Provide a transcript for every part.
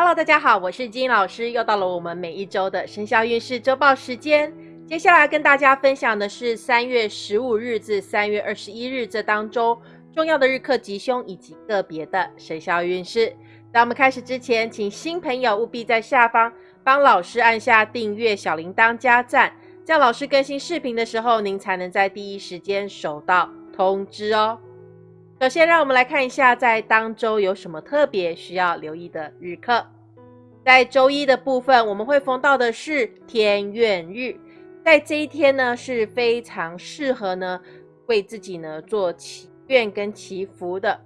Hello，大家好，我是金老师，又到了我们每一周的生肖运势周报时间。接下来跟大家分享的是三月十五日至三月二十一日这当中重要的日课吉凶以及个别的生肖运势。在我们开始之前，请新朋友务必在下方帮老师按下订阅、小铃铛加赞，这样老师更新视频的时候，您才能在第一时间收到通知哦。首先，让我们来看一下在当周有什么特别需要留意的日课。在周一的部分，我们会逢到的是天愿日，在这一天呢是非常适合呢为自己呢做祈愿跟祈福的。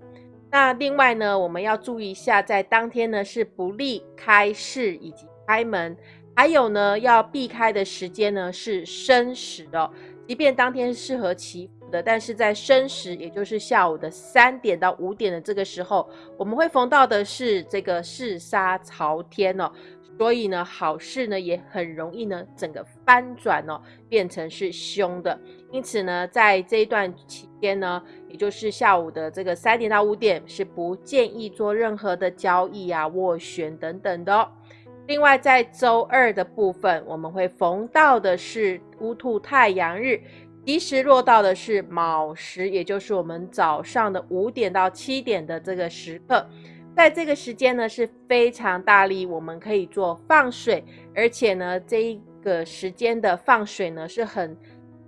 那另外呢，我们要注意一下，在当天呢是不利开市以及开门，还有呢要避开的时间呢是申时的，即便当天适合祈。的，但是在申时，也就是下午的三点到五点的这个时候，我们会逢到的是这个四杀朝天哦，所以呢，好事呢也很容易呢整个翻转哦，变成是凶的。因此呢，在这一段期间呢，也就是下午的这个三点到五点，是不建议做任何的交易啊、斡旋等等的。另外，在周二的部分，我们会逢到的是乌兔太阳日。及时落到的是卯时，也就是我们早上的五点到七点的这个时刻，在这个时间呢是非常大力，我们可以做放水，而且呢这一个时间的放水呢是很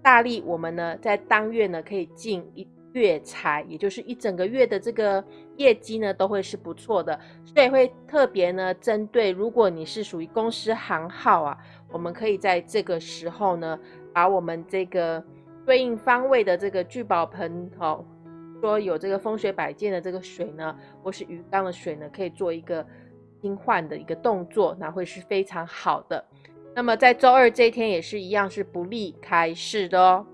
大力，我们呢在当月呢可以进一月财，也就是一整个月的这个业绩呢都会是不错的，所以会特别呢针对如果你是属于公司行号啊，我们可以在这个时候呢把我们这个。对应方位的这个聚宝盆，哦，说有这个风水摆件的这个水呢，或是鱼缸的水呢，可以做一个更换的一个动作，那会是非常好的。那么在周二这一天也是一样，是不利开市的哦。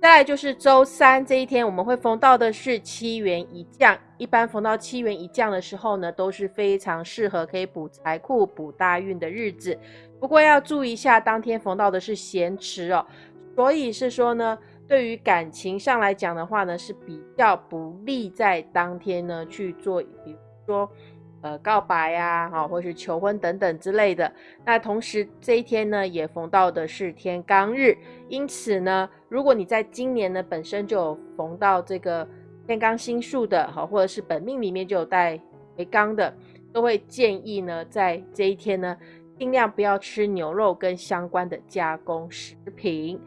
再来就是周三这一天，我们会逢到的是七元一降。一般逢到七元一降的时候呢，都是非常适合可以补财库、补大运的日子。不过要注意一下，当天逢到的是咸池哦。所以是说呢，对于感情上来讲的话呢，是比较不利在当天呢去做，比如说呃告白呀，哈，或是求婚等等之类的。那同时这一天呢，也逢到的是天罡日，因此呢，如果你在今年呢本身就有逢到这个天罡星宿的，哈，或者是本命里面就有带为罡的，都会建议呢在这一天呢，尽量不要吃牛肉跟相关的加工食品。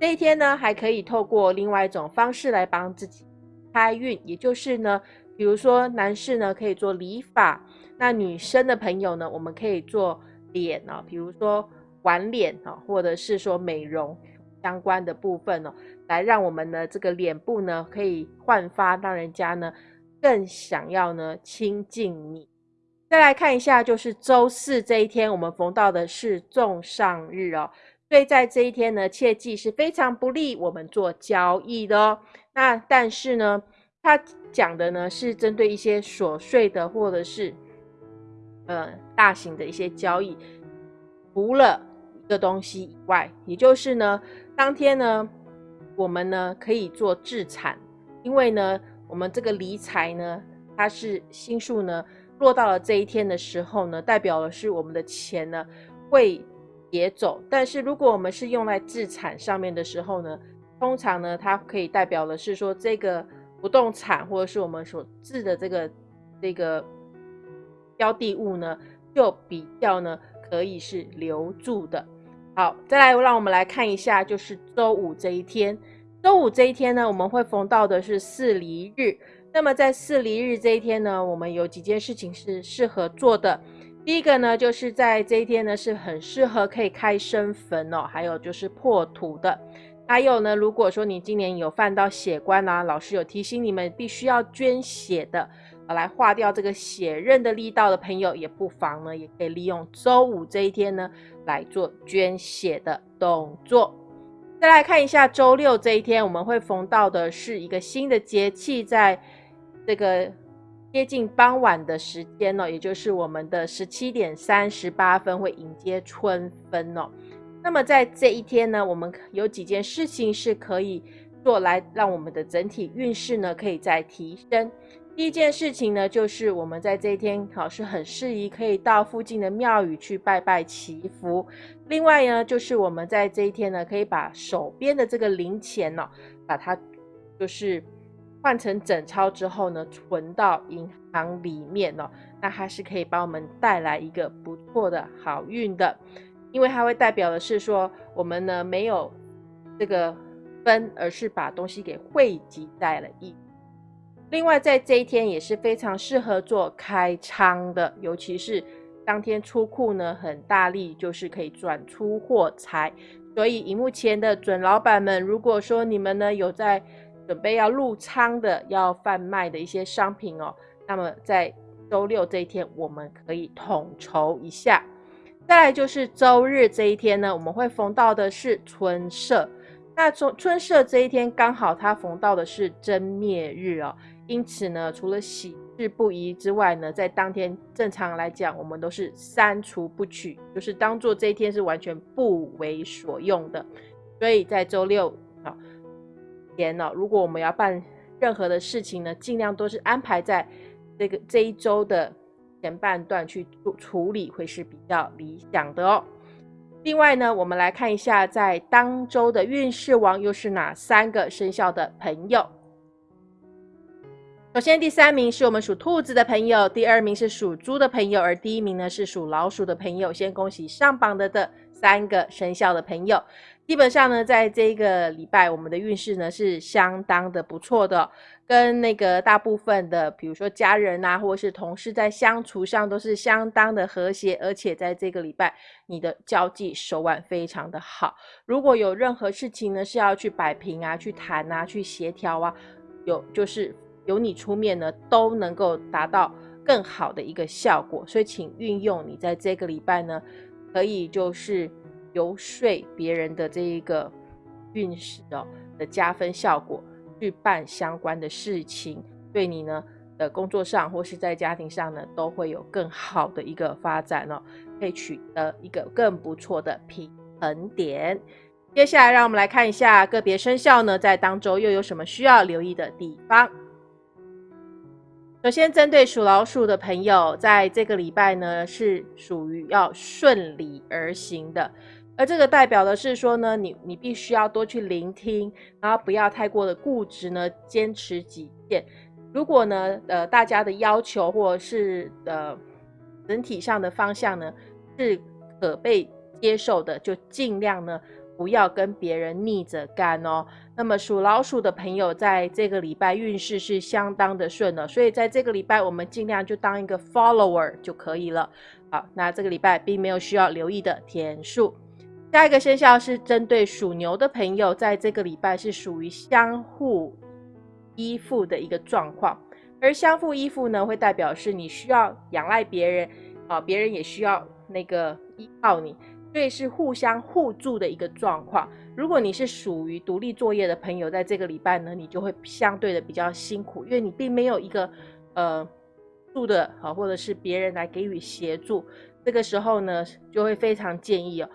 这一天呢，还可以透过另外一种方式来帮自己开运，也就是呢，比如说男士呢可以做理发，那女生的朋友呢，我们可以做脸啊，比如说玩脸啊，或者是说美容相关的部分哦，来让我们的这个脸部呢可以焕发，让人家呢更想要呢亲近你。再来看一下，就是周四这一天，我们逢到的是重上日哦。所以在这一天呢，切记是非常不利我们做交易的哦。那但是呢，他讲的呢是针对一些琐碎的或者是呃大型的一些交易，除了一个东西以外，也就是呢，当天呢，我们呢可以做自产，因为呢，我们这个理财呢，它是星数呢落到了这一天的时候呢，代表的是我们的钱呢会。也走，但是如果我们是用来自产上面的时候呢，通常呢，它可以代表的是说这个不动产或者是我们所置的这个这个标的物呢，就比较呢可以是留住的。好，再来让我们来看一下，就是周五这一天，周五这一天呢，我们会逢到的是四离日。那么在四离日这一天呢，我们有几件事情是适合做的。第一个呢，就是在这一天呢，是很适合可以开生坟哦，还有就是破土的。还有呢，如果说你今年有犯到血关啊，老师有提醒你们必须要捐血的，来化掉这个血刃的力道的朋友，也不妨呢，也可以利用周五这一天呢来做捐血的动作。再来看一下周六这一天，我们会逢到的是一个新的节气，在这个。接近傍晚的时间呢，也就是我们的十七点三十八分会迎接春分哦。那么在这一天呢，我们有几件事情是可以做来让我们的整体运势呢可以再提升。第一件事情呢，就是我们在这一天好是很适宜可以到附近的庙宇去拜拜祈福。另外呢，就是我们在这一天呢，可以把手边的这个零钱呢，把它就是换成整钞之后呢，存到银行里面哦，那它是可以帮我们带来一个不错的好运的，因为它会代表的是说，我们呢没有这个分，而是把东西给汇集在了一。另外，在这一天也是非常适合做开仓的，尤其是当天出库呢，很大力，就是可以转出货财。所以，荧幕前的准老板们，如果说你们呢有在准备要入仓的、要贩卖的一些商品哦，那么在周六这一天，我们可以统筹一下。再来就是周日这一天呢，我们会逢到的是春社。那春春社这一天刚好它逢到的是真灭日哦。因此呢，除了喜事不宜之外呢，在当天正常来讲，我们都是删除不取，就是当做这一天是完全不为所用的。所以在周六天呢，如果我们要办任何的事情呢，尽量都是安排在这个这一周的前半段去处理，会是比较理想的哦。另外呢，我们来看一下在当周的运势王又是哪三个生肖的朋友。首先，第三名是我们属兔子的朋友，第二名是属猪的朋友，而第一名呢是属老鼠的朋友。先恭喜上榜的的三个生肖的朋友。基本上呢，在这个礼拜，我们的运势呢是相当的不错的，跟那个大部分的，比如说家人啊，或者是同事在相处上都是相当的和谐，而且在这个礼拜，你的交际手腕非常的好。如果有任何事情呢是要去摆平啊，去谈啊，去协调啊，有就是。由你出面呢，都能够达到更好的一个效果，所以请运用你在这个礼拜呢，可以就是游说别人的这一个运势哦的加分效果，去办相关的事情，对你呢的工作上或是在家庭上呢，都会有更好的一个发展哦，可以取得一个更不错的平衡点。接下来，让我们来看一下个别生肖呢，在当周又有什么需要留意的地方。首先，针对属老鼠的朋友，在这个礼拜呢，是属于要顺理而行的，而这个代表的是说呢，你你必须要多去聆听，然后不要太过的固执呢，坚持己见。如果呢，呃，大家的要求或者是呃整体上的方向呢是可被接受的，就尽量呢。不要跟别人逆着干哦。那么属老鼠的朋友，在这个礼拜运势是相当的顺了，所以在这个礼拜，我们尽量就当一个 follower 就可以了。好，那这个礼拜并没有需要留意的天数。下一个生肖是针对属牛的朋友，在这个礼拜是属于相互依附的一个状况，而相互依附呢，会代表是你需要仰赖别人，啊，别人也需要那个依靠你。所以是互相互助的一个状况。如果你是属于独立作业的朋友，在这个礼拜呢，你就会相对的比较辛苦，因为你并没有一个呃助的好，或者是别人来给予协助。这个时候呢，就会非常建议哦，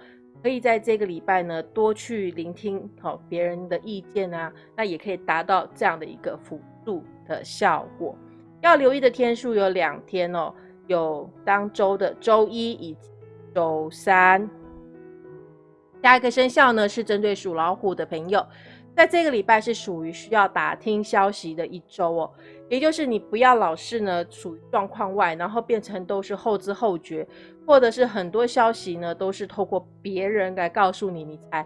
可以在这个礼拜呢多去聆听好别人的意见啊，那也可以达到这样的一个辅助的效果。要留意的天数有两天哦，有当周的周一以及周三。下一个生肖呢是针对属老虎的朋友，在这个礼拜是属于需要打听消息的一周哦，也就是你不要老是呢处于状况外，然后变成都是后知后觉，或者是很多消息呢都是透过别人来告诉你，你才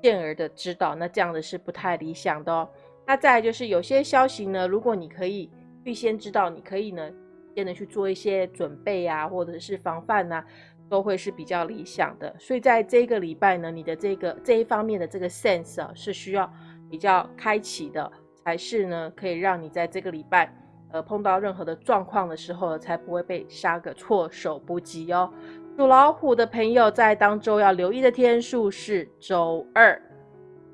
见而的知道，那这样的是不太理想的哦。那再来就是有些消息呢，如果你可以预先知道，你可以呢先的去做一些准备啊，或者是防范呐。都会是比较理想的，所以在这个礼拜呢，你的这个这一方面的这个 sense 啊，是需要比较开启的，才是呢，可以让你在这个礼拜，呃，碰到任何的状况的时候，才不会被杀个措手不及哦。属老虎的朋友在当周要留意的天数是周二。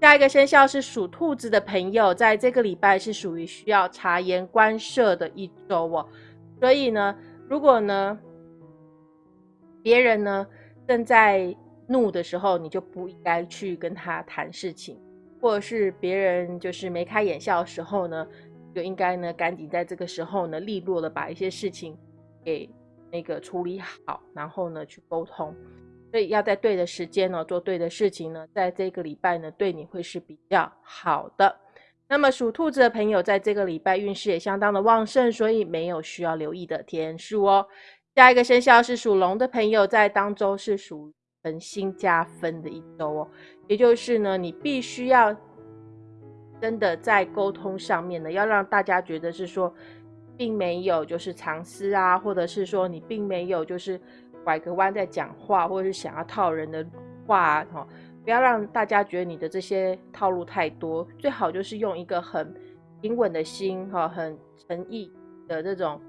下一个生肖是属兔子的朋友，在这个礼拜是属于需要察言观色的一周哦。所以呢，如果呢，别人呢正在怒的时候，你就不应该去跟他谈事情；或者是别人就是眉开眼笑的时候呢，就应该呢赶紧在这个时候呢利落的把一些事情给那个处理好，然后呢去沟通。所以要在对的时间呢做对的事情呢，在这个礼拜呢对你会是比较好的。那么属兔子的朋友在这个礼拜运势也相当的旺盛，所以没有需要留意的天数哦。下一个生肖是属龙的朋友，在当周是属恒星加分的一周哦，也就是呢，你必须要真的在沟通上面呢，要让大家觉得是说，并没有就是藏私啊，或者是说你并没有就是拐个弯在讲话，或者是想要套人的话哈。不要让大家觉得你的这些套路太多，最好就是用一个很平稳的心，哈，很诚意的这种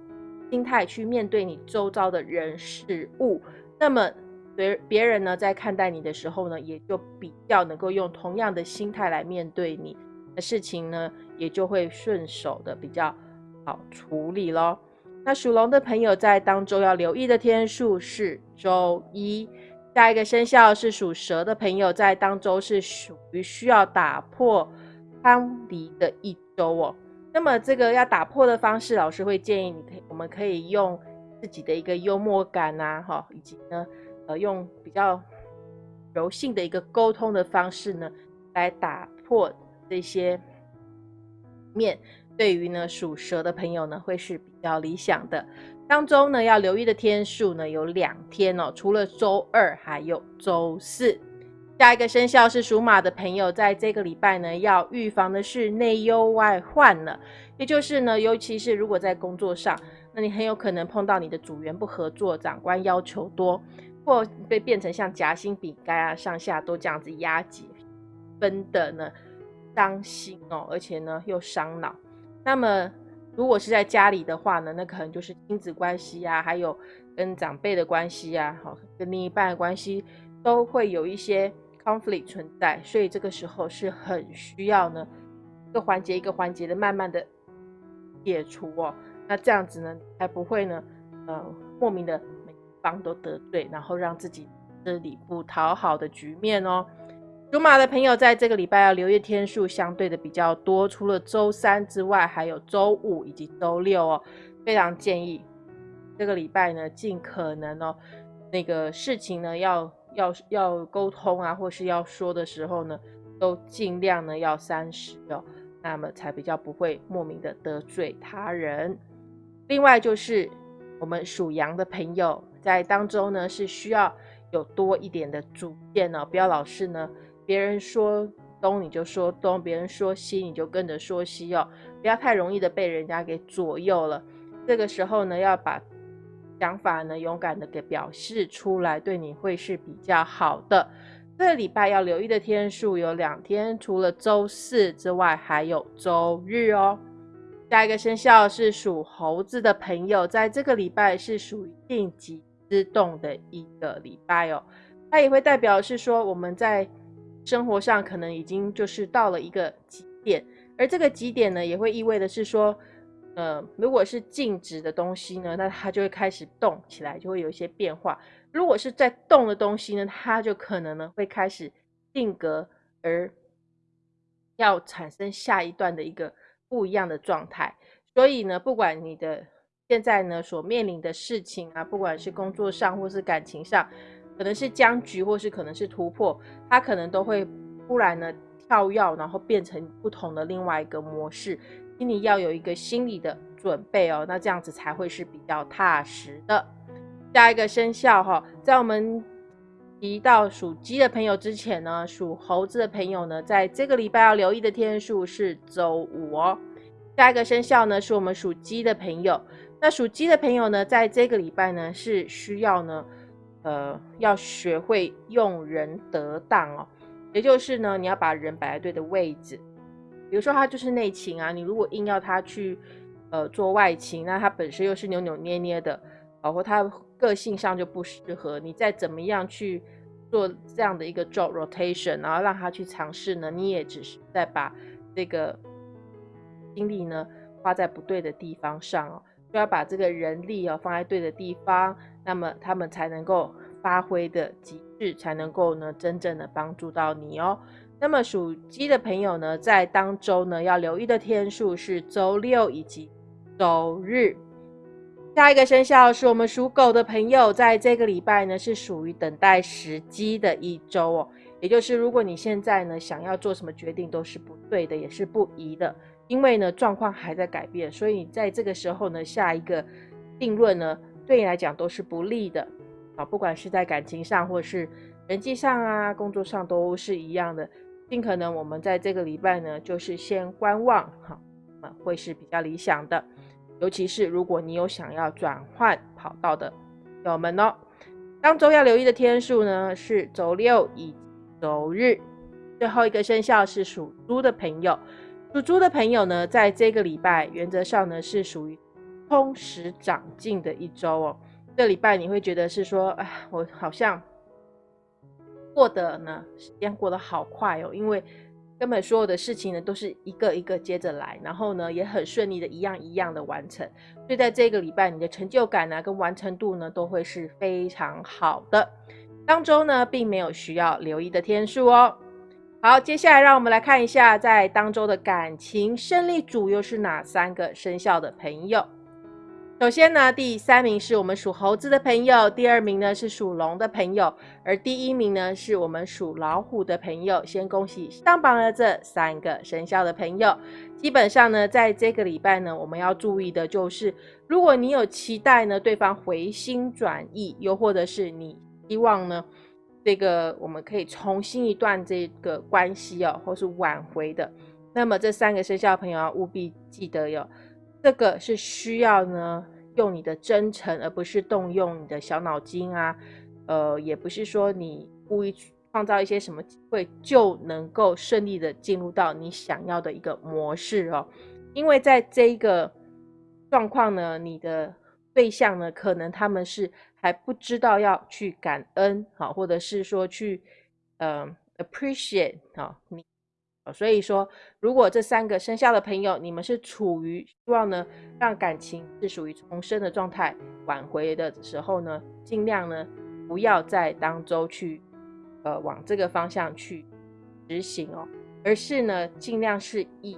心态去面对你周遭的人事物。那么别别人呢，在看待你的时候呢，也就比较能够用同样的心态来面对你的事情呢，也就会顺手的比较好处理咯。那属龙的朋友在当周要留意的天数是周一。下一个生肖是属蛇的朋友，在当周是属于需要打破藩篱的一周哦。那么这个要打破的方式，老师会建议你可以，我们可以用自己的一个幽默感呐，哈，以及呢，呃，用比较柔性的一个沟通的方式呢，来打破这些面。对于呢属蛇的朋友呢，会是比较理想的。当中呢，要留意的天数呢有两天哦，除了周二，还有周四。下一个生肖是属马的朋友，在这个礼拜呢，要预防的是内忧外患了。也就是呢，尤其是如果在工作上，那你很有可能碰到你的组员不合作，长官要求多，或被变成像夹心饼干啊，上下都这样子压挤，分的呢伤心哦，而且呢又伤脑。那么。如果是在家里的话呢，那可能就是亲子关系啊，还有跟长辈的关系啊，好，跟另一半的关系都会有一些冲突存在，所以这个时候是很需要呢，一个环节一个环节的慢慢的解除哦，那这样子呢，才不会呢，呃，莫名的每一方都得罪，然后让自己这里不讨好的局面哦。属马的朋友在这个礼拜要留意天数相对的比较多，除了周三之外，还有周五以及周六哦。非常建议这个礼拜呢，尽可能哦，那个事情呢要要要沟通啊，或是要说的时候呢，都尽量呢要三十哦，那么才比较不会莫名的得罪他人。另外就是我们属羊的朋友在当中呢，是需要有多一点的主见哦，不要老是呢。别人说东你就说东，别人说西你就跟着说西哦，不要太容易的被人家给左右了。这个时候呢，要把想法呢勇敢的给表示出来，对你会是比较好的。这个礼拜要留意的天数有两天，除了周四之外，还有周日哦。下一个生肖是属猴子的朋友，在这个礼拜是属于应急之动的一个礼拜哦，它也会代表是说我们在。生活上可能已经就是到了一个极点，而这个极点呢，也会意味的是说，呃，如果是静止的东西呢，那它就会开始动起来，就会有一些变化；如果是在动的东西呢，它就可能呢会开始定格，而要产生下一段的一个不一样的状态。所以呢，不管你的现在呢所面临的事情啊，不管是工作上或是感情上。可能是僵局，或是可能是突破，它可能都会突然呢跳跃，然后变成不同的另外一个模式。心里要有一个心理的准备哦，那这样子才会是比较踏实的。下一个生肖哈，在我们提到属鸡的朋友之前呢，属猴子的朋友呢，在这个礼拜要留意的天数是周五哦。下一个生肖呢，是我们属鸡的朋友。那属鸡的朋友呢，在这个礼拜呢，是需要呢。呃，要学会用人得当哦，也就是呢，你要把人摆在对的位置。比如说他就是内勤啊，你如果硬要他去呃做外勤，那他本身又是扭扭捏捏的，包括他个性上就不适合。你再怎么样去做这样的一个 job rotation，然后让他去尝试呢，你也只是在把这个精力呢花在不对的地方上哦。就要把这个人力哦放在对的地方。那么他们才能够发挥的极致，才能够呢真正的帮助到你哦。那么属鸡的朋友呢，在当周呢要留意的天数是周六以及周日。下一个生肖是我们属狗的朋友，在这个礼拜呢是属于等待时机的一周哦。也就是如果你现在呢想要做什么决定都是不对的，也是不宜的，因为呢状况还在改变，所以在这个时候呢下一个定论呢对你来讲都是不利的啊。不管是在感情上或是人际上啊，工作上都是一样的。尽可能我们在这个礼拜呢，就是先观望，哈，啊会是比较理想的。尤其是如果你有想要转换跑道的朋友们哦，当周要留意的天数呢是周六以及周日。最后一个生肖是属猪的朋友，属猪的朋友呢，在这个礼拜原则上呢是属于充实长进的一周哦。这礼拜你会觉得是说，哎，我好像。过得呢，时间过得好快哦，因为根本所有的事情呢都是一个一个接着来，然后呢也很顺利的一样一样的完成，所以在这个礼拜你的成就感呢跟完成度呢都会是非常好的。当中呢并没有需要留意的天数哦。好，接下来让我们来看一下在当周的感情胜利组又是哪三个生肖的朋友。首先呢，第三名是我们属猴子的朋友，第二名呢是属龙的朋友，而第一名呢是我们属老虎的朋友。先恭喜上榜的这三个生肖的朋友。基本上呢，在这个礼拜呢，我们要注意的就是，如果你有期待呢，对方回心转意，又或者是你希望呢，这个我们可以重新一段这个关系哦，或是挽回的，那么这三个生肖朋友要务必记得哟。这个是需要呢，用你的真诚，而不是动用你的小脑筋啊，呃，也不是说你故意创造一些什么机会就能够顺利的进入到你想要的一个模式哦。因为在这一个状况呢，你的对象呢，可能他们是还不知道要去感恩，好，或者是说去呃 appreciate 啊你。所以说，如果这三个生肖的朋友，你们是处于希望呢，让感情是属于重生的状态，挽回的时候呢，尽量呢不要在当周去，呃，往这个方向去执行哦，而是呢，尽量是以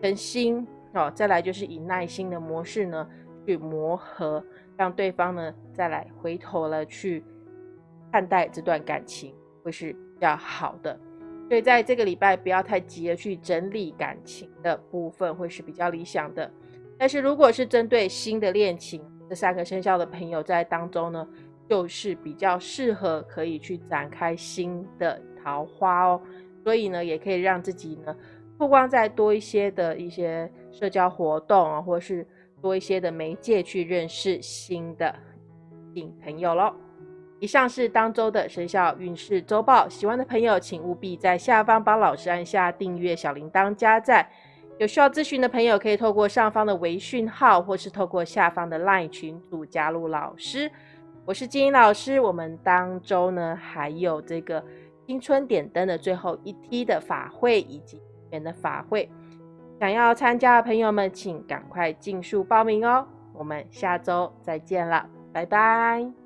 诚心哦，再来就是以耐心的模式呢去磨合，让对方呢再来回头了去看待这段感情，会是比较好的。所以在这个礼拜不要太急的去整理感情的部分，会是比较理想的。但是如果是针对新的恋情，这三个生肖的朋友在当中呢，就是比较适合可以去展开新的桃花哦。所以呢，也可以让自己呢，不光在多一些的一些社交活动啊，或是多一些的媒介去认识新的新朋友喽。以上是当周的生肖运势周报，喜欢的朋友请务必在下方帮老师按下订阅、小铃铛、加赞。有需要咨询的朋友，可以透过上方的微讯号，或是透过下方的 LINE 群组加入老师。我是金英老师，我们当周呢还有这个新春点灯的最后一梯的法会以及年的法会，想要参加的朋友们，请赶快尽速报名哦。我们下周再见了，拜拜。